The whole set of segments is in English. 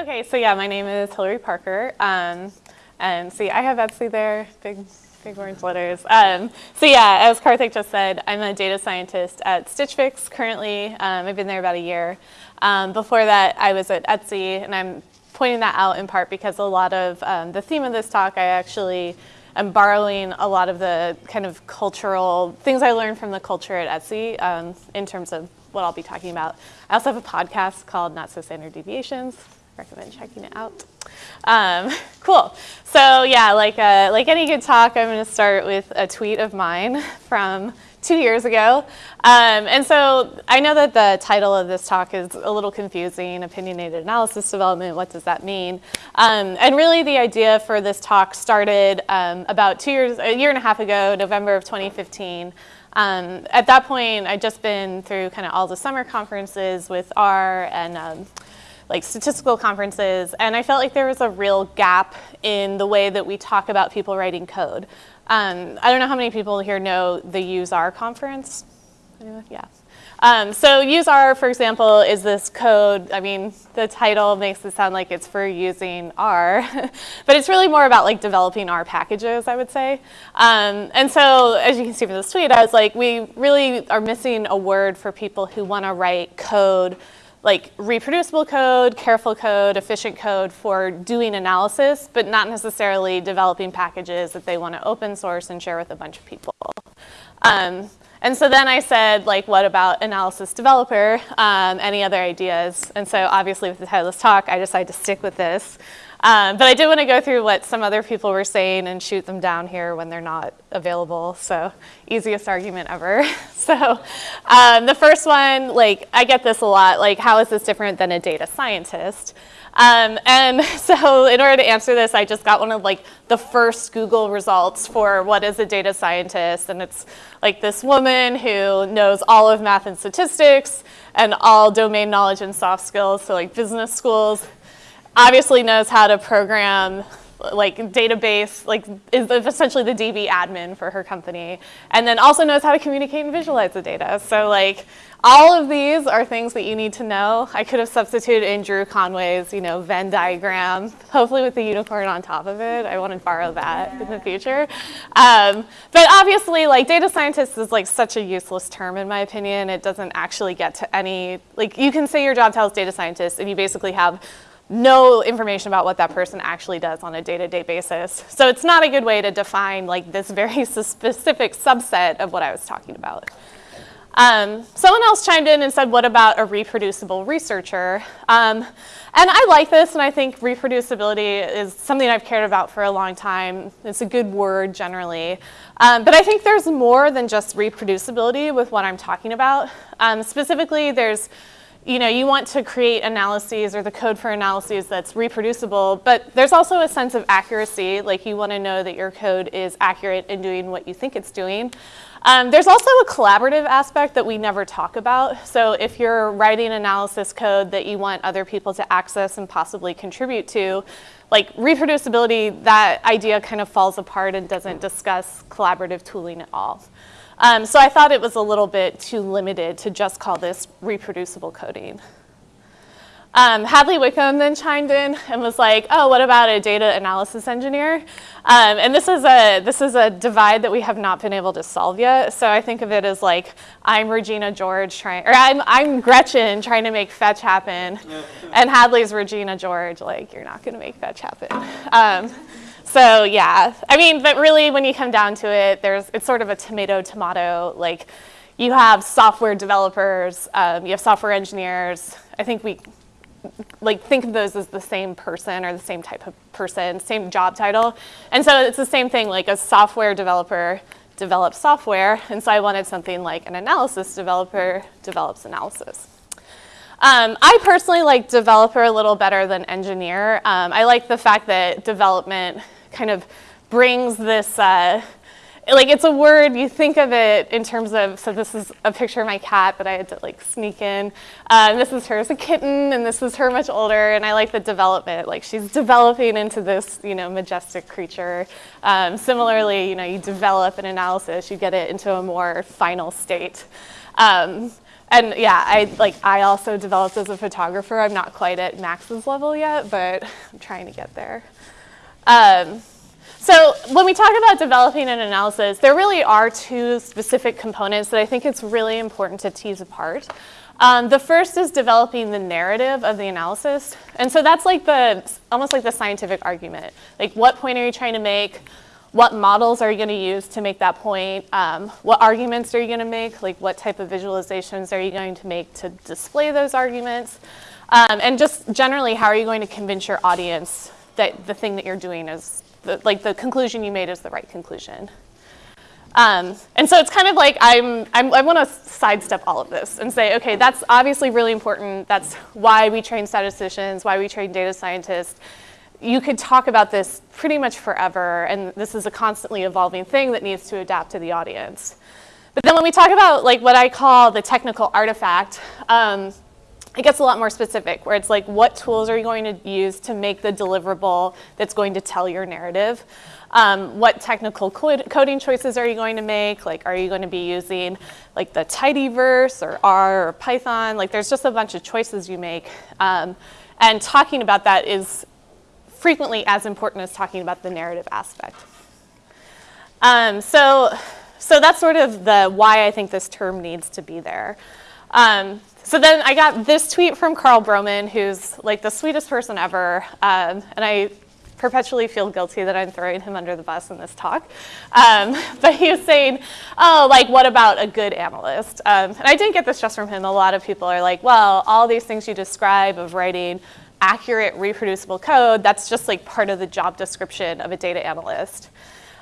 Okay, so yeah, my name is Hilary Parker. Um, and see, I have Etsy there, big, big orange letters. Um, so yeah, as Karthik just said, I'm a data scientist at Stitch Fix currently. Um, I've been there about a year. Um, before that, I was at Etsy, and I'm pointing that out in part because a lot of um, the theme of this talk, I actually am borrowing a lot of the kind of cultural things I learned from the culture at Etsy um, in terms of what I'll be talking about. I also have a podcast called Not So Standard Deviations. Recommend checking it out. Um, cool. So yeah, like uh, like any good talk, I'm going to start with a tweet of mine from two years ago. Um, and so I know that the title of this talk is a little confusing, opinionated analysis development, what does that mean? Um, and really the idea for this talk started um, about two years, a year and a half ago, November of 2015. Um, at that point, I'd just been through kind of all the summer conferences with R and um, like statistical conferences, and I felt like there was a real gap in the way that we talk about people writing code. Um, I don't know how many people here know the UseR conference. Yeah. Um, so UseR, for example, is this code. I mean, the title makes it sound like it's for using R, but it's really more about like developing R packages, I would say. Um, and so, as you can see from this tweet, I was like, we really are missing a word for people who want to write code like reproducible code, careful code, efficient code for doing analysis, but not necessarily developing packages that they want to open source and share with a bunch of people. Um, and so then I said, like, what about analysis developer? Um, any other ideas? And so obviously with the title of this talk, I decided to stick with this. Um, but I did want to go through what some other people were saying and shoot them down here when they're not available. So easiest argument ever. so um, the first one, like I get this a lot, like how is this different than a data scientist? Um, and so in order to answer this, I just got one of like the first Google results for what is a data scientist. And it's like this woman who knows all of math and statistics and all domain knowledge and soft skills, so like business schools, obviously knows how to program like database, like is essentially the DB admin for her company, and then also knows how to communicate and visualize the data. So like all of these are things that you need to know. I could have substituted in Drew Conway's, you know, Venn diagram, hopefully with the unicorn on top of it. I want to borrow that in the future. Um, but obviously, like data scientist is like such a useless term in my opinion. It doesn't actually get to any, like you can say your job title is data scientist and you basically have no information about what that person actually does on a day-to-day -day basis. So it's not a good way to define like this very specific subset of what I was talking about. Um, someone else chimed in and said, what about a reproducible researcher? Um, and I like this, and I think reproducibility is something I've cared about for a long time. It's a good word generally. Um, but I think there's more than just reproducibility with what I'm talking about. Um, specifically, there's you know, you want to create analyses or the code for analyses that's reproducible, but there's also a sense of accuracy, like you want to know that your code is accurate in doing what you think it's doing. Um, there's also a collaborative aspect that we never talk about. So if you're writing analysis code that you want other people to access and possibly contribute to, like reproducibility, that idea kind of falls apart and doesn't discuss collaborative tooling at all. Um, so I thought it was a little bit too limited to just call this reproducible coding. Um, Hadley Wickham then chimed in and was like, oh, what about a data analysis engineer? Um, and this is, a, this is a divide that we have not been able to solve yet. So I think of it as like, I'm Regina George trying, or I'm, I'm Gretchen trying to make fetch happen. and Hadley's Regina George, like, you're not gonna make fetch happen. Um, so yeah, I mean, but really when you come down to it, there's, it's sort of a tomato tomato, like you have software developers, um, you have software engineers. I think we like think of those as the same person or the same type of person, same job title. And so it's the same thing, like a software developer develops software, and so I wanted something like an analysis developer develops analysis. Um, I personally like developer a little better than engineer. Um, I like the fact that development kind of brings this, uh, like it's a word, you think of it in terms of, so this is a picture of my cat that I had to like sneak in. Um, this is her as a kitten and this is her much older and I like the development, like she's developing into this, you know, majestic creature. Um, similarly, you know, you develop an analysis, you get it into a more final state. Um, and yeah, I like I also developed as a photographer. I'm not quite at Max's level yet, but I'm trying to get there. Um, so when we talk about developing an analysis, there really are two specific components that I think it's really important to tease apart. Um, the first is developing the narrative of the analysis. And so that's like the, almost like the scientific argument. Like what point are you trying to make? What models are you going to use to make that point? Um, what arguments are you going to make? Like what type of visualizations are you going to make to display those arguments? Um, and just generally, how are you going to convince your audience that the thing that you're doing is, the, like the conclusion you made is the right conclusion? Um, and so it's kind of like I'm, I'm i want to sidestep all of this and say, okay, that's obviously really important. That's why we train statisticians, why we train data scientists you could talk about this pretty much forever, and this is a constantly evolving thing that needs to adapt to the audience. But then when we talk about like what I call the technical artifact, um, it gets a lot more specific, where it's like, what tools are you going to use to make the deliverable that's going to tell your narrative? Um, what technical coding choices are you going to make? Like, are you going to be using like the tidyverse or R or Python? Like, there's just a bunch of choices you make. Um, and talking about that is frequently as important as talking about the narrative aspect. Um, so, so that's sort of the why I think this term needs to be there. Um, so then I got this tweet from Karl Broman, who's like the sweetest person ever, um, and I perpetually feel guilty that I'm throwing him under the bus in this talk. Um, but he was saying, oh, like, what about a good analyst? Um, and I didn't get this just from him. A lot of people are like, well, all these things you describe of writing accurate, reproducible code, that's just like part of the job description of a data analyst.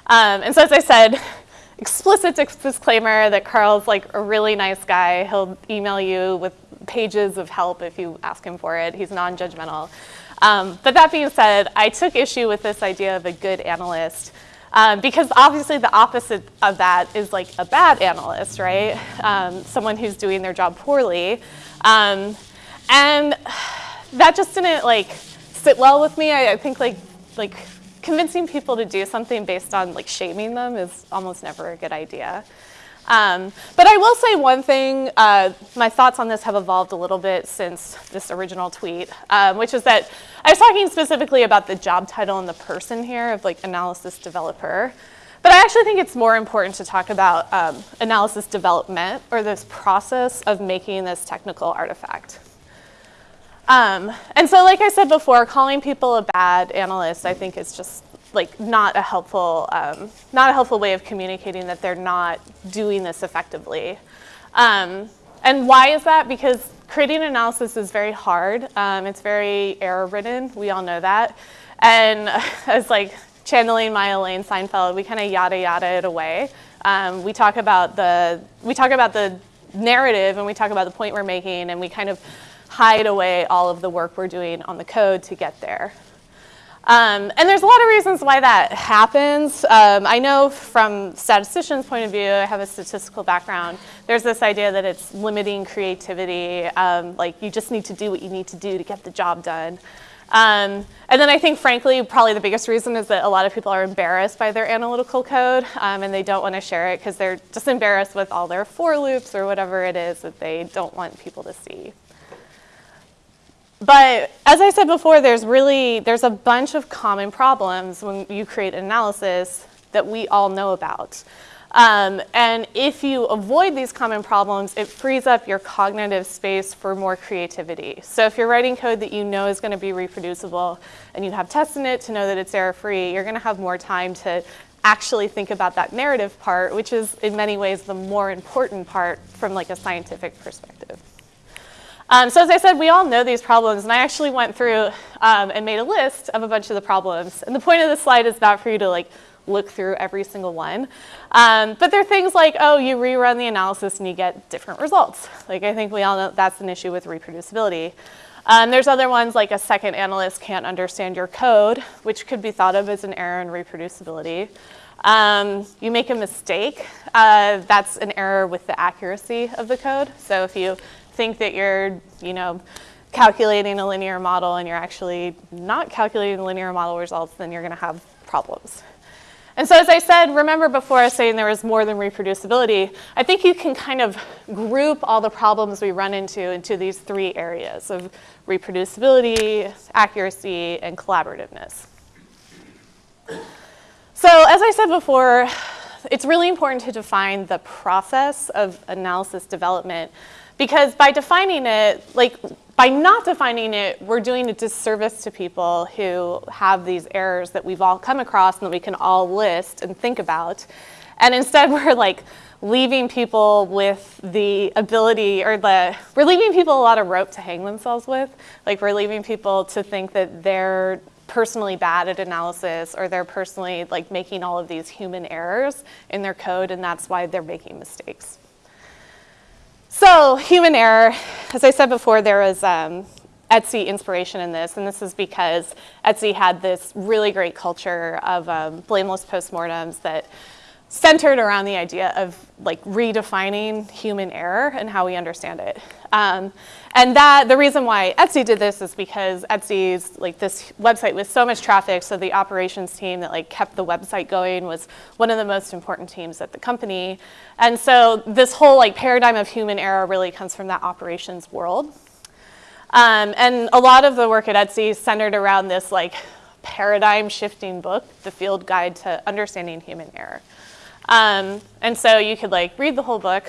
Um, and so as I said, explicit disclaimer that Karl's like a really nice guy. He'll email you with pages of help if you ask him for it. He's non-judgmental. Um, but that being said, I took issue with this idea of a good analyst um, because obviously the opposite of that is like a bad analyst, right? Um, someone who's doing their job poorly. Um, and that just didn't like sit well with me. I, I think like like convincing people to do something based on like shaming them is almost never a good idea. Um, but I will say one thing, uh, my thoughts on this have evolved a little bit since this original tweet, um, which is that I was talking specifically about the job title and the person here of like analysis developer. But I actually think it's more important to talk about um, analysis development or this process of making this technical artifact. Um, and so like I said before, calling people a bad analyst I think is just like not a helpful, um, not a helpful way of communicating that they're not doing this effectively. Um, and why is that? Because creating analysis is very hard. Um, it's very error ridden. We all know that. And as like channeling my Elaine Seinfeld, we kind of yada yada it away. Um, we talk about the we talk about the narrative and we talk about the point we're making and we kind of hide away all of the work we're doing on the code to get there. Um, and there's a lot of reasons why that happens. Um, I know from statistician's point of view, I have a statistical background, there's this idea that it's limiting creativity, um, like you just need to do what you need to do to get the job done. Um, and then I think, frankly, probably the biggest reason is that a lot of people are embarrassed by their analytical code um, and they don't want to share it because they're just embarrassed with all their for loops or whatever it is that they don't want people to see. But as I said before, there's really, there's a bunch of common problems when you create an analysis that we all know about. Um, and if you avoid these common problems, it frees up your cognitive space for more creativity. So if you're writing code that you know is going to be reproducible and you have tests in it to know that it's error-free, you're going to have more time to actually think about that narrative part, which is in many ways the more important part from like a scientific perspective. Um, so as I said, we all know these problems, and I actually went through um, and made a list of a bunch of the problems. And the point of this slide is not for you to like look through every single one. Um, but there are things like, oh, you rerun the analysis and you get different results. Like I think we all know that's an issue with reproducibility. Um, there's other ones like a second analyst can't understand your code, which could be thought of as an error in reproducibility. Um, you make a mistake, uh, that's an error with the accuracy of the code. So if you think that you're, you know, calculating a linear model and you're actually not calculating linear model results, then you're going to have problems. And so as I said, remember before I was saying there was more than reproducibility, I think you can kind of group all the problems we run into into these three areas of reproducibility, accuracy, and collaborativeness. So as I said before, it's really important to define the process of analysis development because by defining it, like by not defining it, we're doing a disservice to people who have these errors that we've all come across and that we can all list and think about. And instead we're like leaving people with the ability or the, we're leaving people a lot of rope to hang themselves with. Like we're leaving people to think that they're personally bad at analysis or they're personally like making all of these human errors in their code and that's why they're making mistakes. So human error, as I said before, there was um, Etsy inspiration in this, and this is because Etsy had this really great culture of um, blameless postmortems that centered around the idea of like redefining human error and how we understand it. Um, and that the reason why Etsy did this is because Etsy's like this website with so much traffic, so the operations team that like kept the website going was one of the most important teams at the company. And so this whole like paradigm of human error really comes from that operations world. Um, and a lot of the work at Etsy centered around this like paradigm shifting book, The Field Guide to Understanding Human Error. Um, and so you could like read the whole book.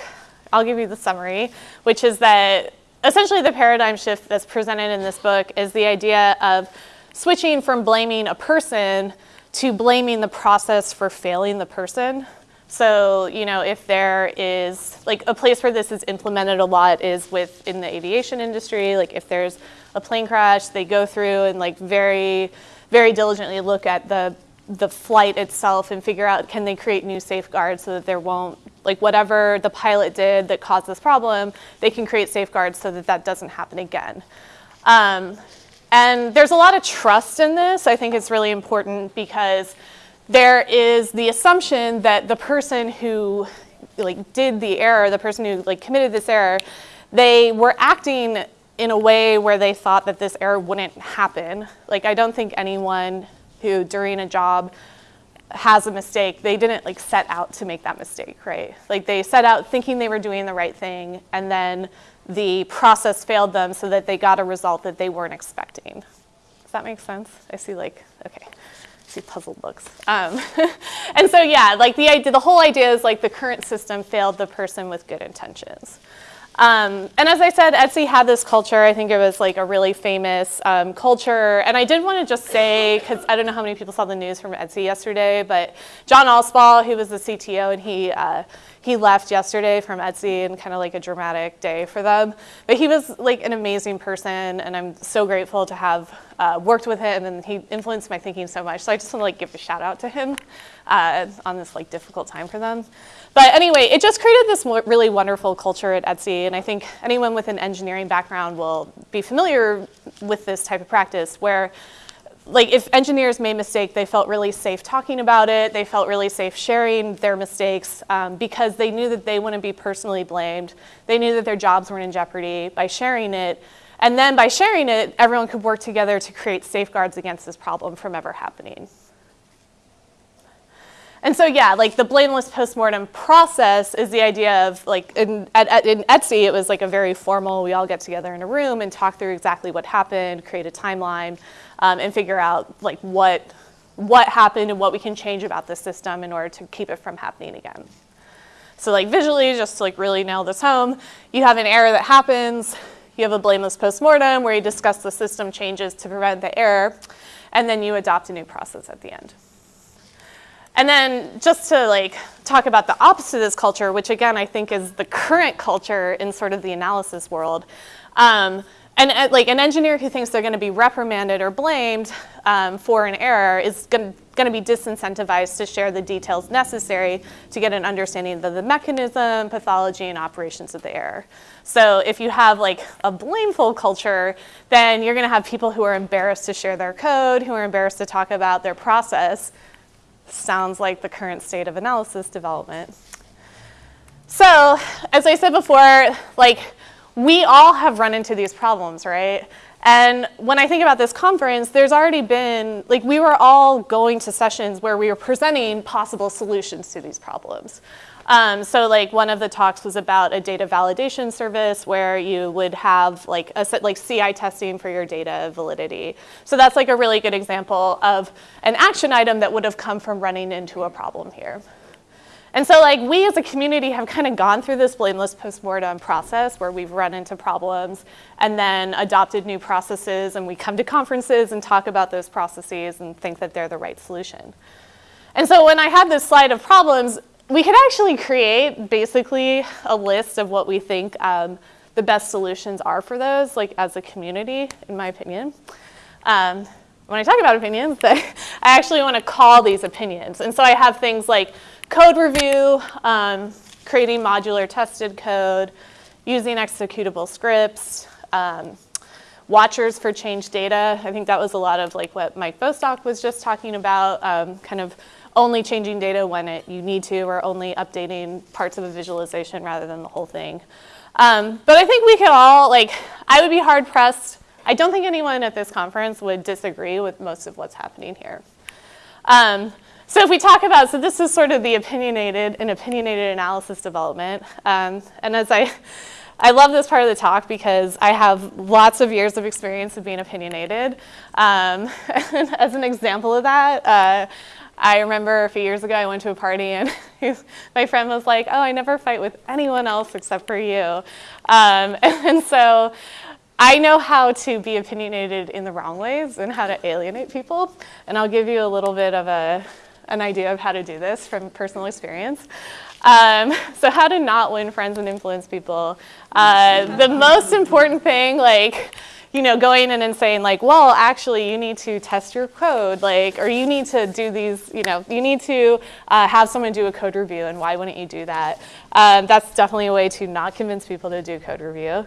I'll give you the summary, which is that essentially the paradigm shift that's presented in this book is the idea of switching from blaming a person to blaming the process for failing the person. So, you know, if there is, like a place where this is implemented a lot is within the aviation industry, like if there's a plane crash, they go through and like very, very diligently look at the the flight itself and figure out can they create new safeguards so that there won't, like whatever the pilot did that caused this problem, they can create safeguards so that that doesn't happen again. Um, and there's a lot of trust in this. I think it's really important because there is the assumption that the person who like did the error, the person who like committed this error, they were acting in a way where they thought that this error wouldn't happen. Like I don't think anyone who during a job has a mistake, they didn't like set out to make that mistake, right? Like they set out thinking they were doing the right thing and then the process failed them so that they got a result that they weren't expecting. Does that make sense? I see like, okay, I see puzzled looks. Um, and so yeah, like the idea, the whole idea is like the current system failed the person with good intentions. Um, and as I said, Etsy had this culture. I think it was like a really famous um, culture. And I did want to just say, because I don't know how many people saw the news from Etsy yesterday, but John Allspaw, who was the CTO, and he uh, he left yesterday from Etsy and kind of like a dramatic day for them. But he was like an amazing person, and I'm so grateful to have uh, worked with him, and he influenced my thinking so much. So I just want to like give a shout out to him uh, on this like difficult time for them. But anyway, it just created this really wonderful culture at Etsy, and I think anyone with an engineering background will be familiar with this type of practice where like if engineers made mistake, they felt really safe talking about it. They felt really safe sharing their mistakes um, because they knew that they wouldn't be personally blamed. They knew that their jobs weren't in jeopardy by sharing it. And then by sharing it, everyone could work together to create safeguards against this problem from ever happening. And so yeah, like the blameless postmortem process is the idea of like in, at, in Etsy, it was like a very formal, we all get together in a room and talk through exactly what happened, create a timeline, um, and figure out like what, what happened and what we can change about the system in order to keep it from happening again. So like visually, just to like really nail this home, you have an error that happens, you have a blameless postmortem where you discuss the system changes to prevent the error, and then you adopt a new process at the end. And then just to like talk about the opposite of this culture, which again I think is the current culture in sort of the analysis world. Um, and uh, like an engineer who thinks they're going to be reprimanded or blamed um, for an error is going to be disincentivized to share the details necessary to get an understanding of the mechanism, pathology, and operations of the error. So if you have like a blameful culture, then you're going to have people who are embarrassed to share their code, who are embarrassed to talk about their process, sounds like the current state of analysis development. So, as I said before, like we all have run into these problems, right? And when I think about this conference, there's already been, like we were all going to sessions where we were presenting possible solutions to these problems. Um, so like one of the talks was about a data validation service where you would have like a like CI testing for your data validity. So that's like a really good example of an action item that would have come from running into a problem here. And so like we as a community have kind of gone through this blameless postmortem process where we've run into problems and then adopted new processes and we come to conferences and talk about those processes and think that they're the right solution. And so when I had this slide of problems, we could actually create basically a list of what we think um, the best solutions are for those, like as a community, in my opinion. Um, when I talk about opinions, I actually want to call these opinions. And so I have things like code review, um, creating modular tested code, using executable scripts, um, watchers for change data. I think that was a lot of like what Mike Bostock was just talking about, um, kind of only changing data when it, you need to or only updating parts of a visualization rather than the whole thing. Um, but I think we could all, like, I would be hard pressed. I don't think anyone at this conference would disagree with most of what's happening here. Um, so if we talk about, so this is sort of the opinionated and opinionated analysis development. Um, and as I, I love this part of the talk because I have lots of years of experience of being opinionated. Um, as an example of that, uh, I remember a few years ago I went to a party and my friend was like, oh, I never fight with anyone else except for you. Um, and so I know how to be opinionated in the wrong ways and how to alienate people. And I'll give you a little bit of a, an idea of how to do this from personal experience. Um, so how to not win friends and influence people. Uh, the most important thing, like, you know, going in and saying like, well, actually you need to test your code, like, or you need to do these, you know, you need to uh, have someone do a code review and why wouldn't you do that? Um, that's definitely a way to not convince people to do code review.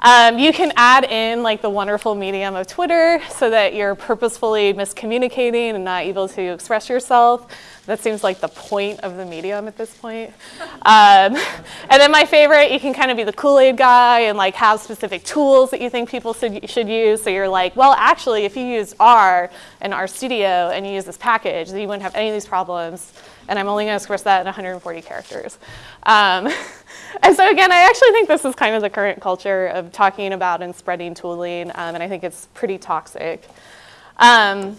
Um, you can add in like the wonderful medium of Twitter so that you're purposefully miscommunicating and not able to express yourself. That seems like the point of the medium at this point. Um, and then my favorite, you can kind of be the Kool-Aid guy and like have specific tools that you think people should, should use. So you're like, well, actually, if you use R and RStudio and you use this package, then you wouldn't have any of these problems. And I'm only going to express that in 140 characters. Um, and so again, I actually think this is kind of the current culture of talking about and spreading tooling, um, and I think it's pretty toxic. Um,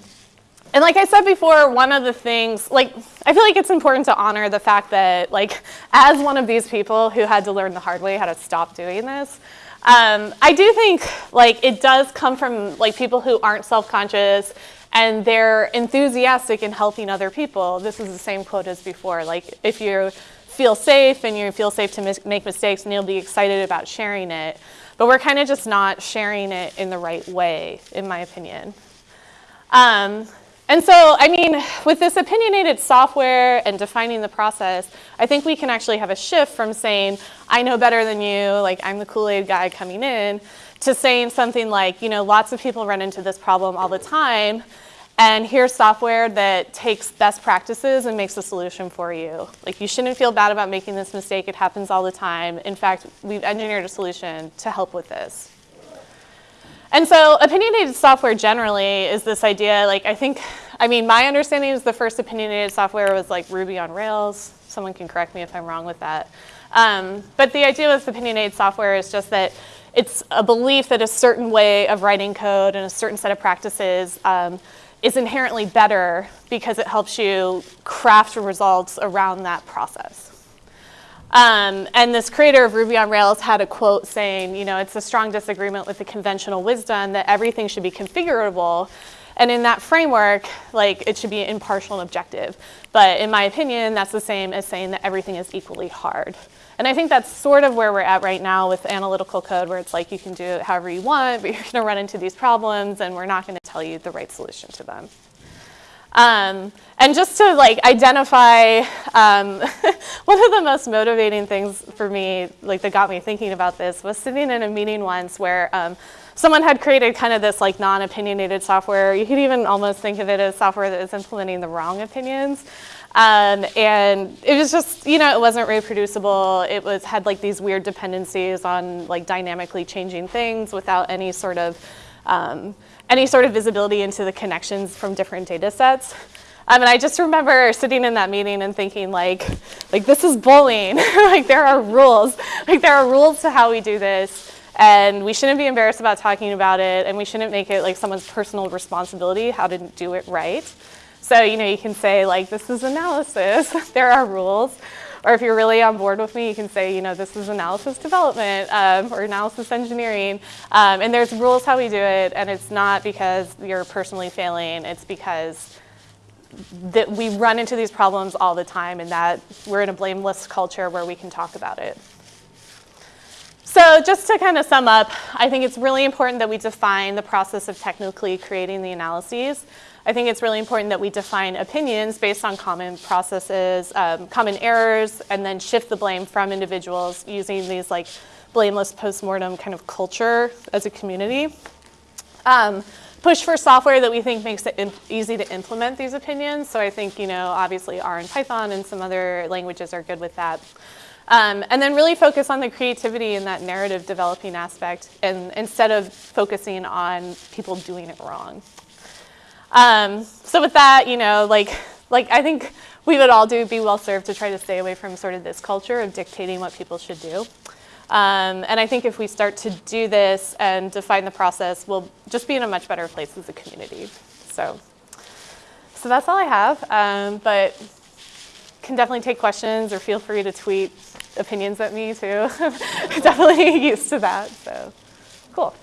and like I said before, one of the things, like, I feel like it's important to honor the fact that, like, as one of these people who had to learn the hard way how to stop doing this, um, I do think, like, it does come from, like, people who aren't self-conscious and they're enthusiastic in helping other people. This is the same quote as before. Like, if you feel safe and you feel safe to mis make mistakes and you'll be excited about sharing it. But we're kind of just not sharing it in the right way, in my opinion. Um, and so, I mean, with this opinionated software and defining the process, I think we can actually have a shift from saying, I know better than you, like I'm the Kool-Aid guy coming in, to saying something like, you know, lots of people run into this problem all the time, and here's software that takes best practices and makes a solution for you. Like you shouldn't feel bad about making this mistake. It happens all the time. In fact, we've engineered a solution to help with this. And so opinionated software generally is this idea, like I think, I mean, my understanding is the first opinionated software was like Ruby on Rails. Someone can correct me if I'm wrong with that. Um, but the idea with opinionated software is just that it's a belief that a certain way of writing code and a certain set of practices um, is inherently better because it helps you craft results around that process. Um, and this creator of Ruby on Rails had a quote saying, you know, it's a strong disagreement with the conventional wisdom that everything should be configurable. And in that framework, like it should be impartial and objective. But in my opinion, that's the same as saying that everything is equally hard. And I think that's sort of where we're at right now with analytical code, where it's like you can do it however you want, but you're going to run into these problems, and we're not going to tell you the right solution to them. Um, and just to like identify, um, one of the most motivating things for me, like that got me thinking about this, was sitting in a meeting once where um, someone had created kind of this like non-opinionated software. You could even almost think of it as software that is implementing the wrong opinions. Um, and it was just, you know, it wasn't reproducible. It was had like these weird dependencies on like dynamically changing things without any sort of um, any sort of visibility into the connections from different data sets. Um, and I just remember sitting in that meeting and thinking like, like this is bullying. like there are rules. Like there are rules to how we do this. And we shouldn't be embarrassed about talking about it. And we shouldn't make it like someone's personal responsibility how to do it right. So, you know, you can say like, this is analysis. there are rules. Or if you're really on board with me, you can say, you know, this is analysis development um, or analysis engineering. Um, and there's rules how we do it. And it's not because you're personally failing. It's because that we run into these problems all the time and that we're in a blameless culture where we can talk about it. So just to kind of sum up, I think it's really important that we define the process of technically creating the analyses. I think it's really important that we define opinions based on common processes, um, common errors, and then shift the blame from individuals using these like blameless postmortem kind of culture as a community. Um, push for software that we think makes it easy to implement these opinions. So I think, you know, obviously R and Python and some other languages are good with that. Um, and then really focus on the creativity and that narrative developing aspect and instead of focusing on people doing it wrong. Um, so with that, you know, like, like I think we would all do be well served to try to stay away from sort of this culture of dictating what people should do. Um, and I think if we start to do this and define the process, we'll just be in a much better place as a community. So, so that's all I have. Um, but can definitely take questions or feel free to tweet opinions at me too. definitely used to that. So, cool.